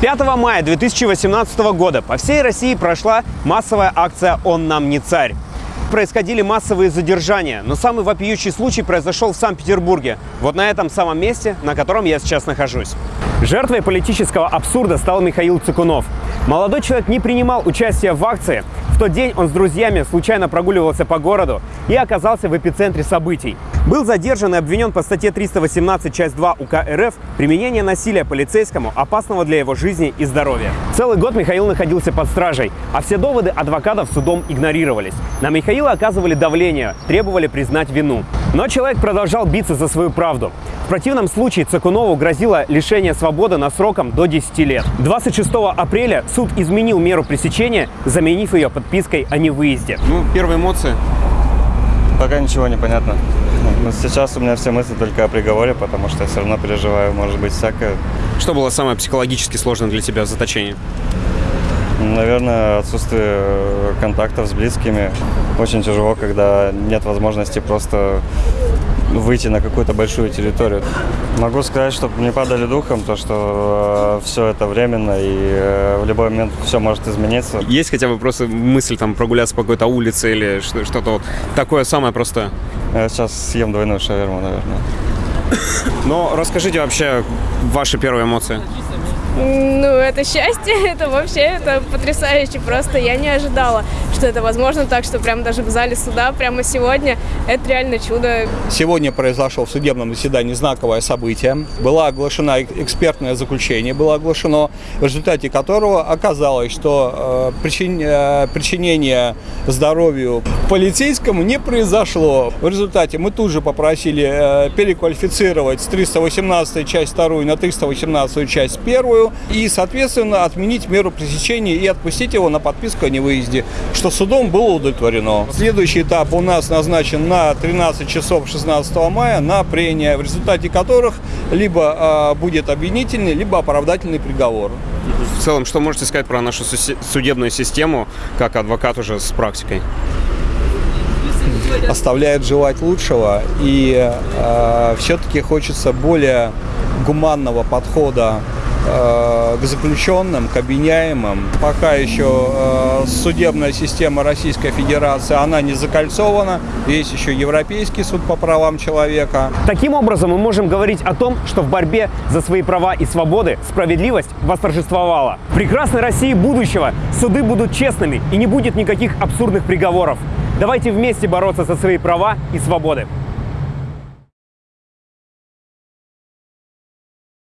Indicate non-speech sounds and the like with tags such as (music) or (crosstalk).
5 мая 2018 года по всей России прошла массовая акция «Он нам не царь». Происходили массовые задержания, но самый вопиющий случай произошел в Санкт-Петербурге. Вот на этом самом месте, на котором я сейчас нахожусь. Жертвой политического абсурда стал Михаил Цикунов. Молодой человек не принимал участия в акции. В тот день он с друзьями случайно прогуливался по городу и оказался в эпицентре событий. Был задержан и обвинен по статье 318, часть 2 УК РФ «Применение насилия полицейскому, опасного для его жизни и здоровья». Целый год Михаил находился под стражей, а все доводы адвокатов судом игнорировались. На Михаила оказывали давление, требовали признать вину. Но человек продолжал биться за свою правду. В противном случае Цикунову грозило лишение свободы на сроком до 10 лет. 26 апреля суд изменил меру пресечения, заменив ее подпиской о невыезде. Ну, первые эмоции? Пока ничего не понятно. Но сейчас у меня все мысли только о приговоре, потому что я все равно переживаю, может быть, всякое. Что было самое психологически сложное для тебя в заточении? Наверное, отсутствие контактов с близкими. Очень тяжело, когда нет возможности просто выйти на какую-то большую территорию. Могу сказать, чтобы не падали духом, то что э, все это временно и э, в любой момент все может измениться. Есть хотя бы просто мысль там прогуляться по какой-то улице или что- что-то вот такое самое простое? Я сейчас съем двойную шаверму, наверное. Но расскажите вообще ваши первые эмоции. Ну, это счастье, (laughs) это вообще, это потрясающе просто. Я не ожидала, что это возможно так, что прям даже в зале суда прямо сегодня. Это реально чудо. Сегодня произошло в судебном заседании знаковое событие. Была оглашена экспертное заключение, было оглашено, в результате которого оказалось, что э, причин- э, причинение здоровью полицейскому не произошло. В результате мы тут же попросили э, переквалифицировать с 318 часть 2 на 318 часть 1 и, соответственно, отменить меру пресечения и отпустить его на подписку о невыезде, что судом было удовлетворено. Следующий этап у нас назначен на 13 часов 16 мая на прения, в результате которых либо э, будет обвинительный, либо оправдательный приговор. В целом, что можете сказать про нашу судебную систему, как адвокат уже с практикой? оставляет желать лучшего. И э, все-таки хочется более гуманного подхода к заключенным, к обвиняемым. Пока еще э, судебная система Российской Федерации, она не закольцована. Есть еще Европейский суд по правам человека. Таким образом, мы можем говорить о том, что в борьбе за свои права и свободы справедливость восторжествовала. В прекрасной России будущего суды будут честными и не будет никаких абсурдных приговоров. Давайте вместе бороться за свои права и свободы.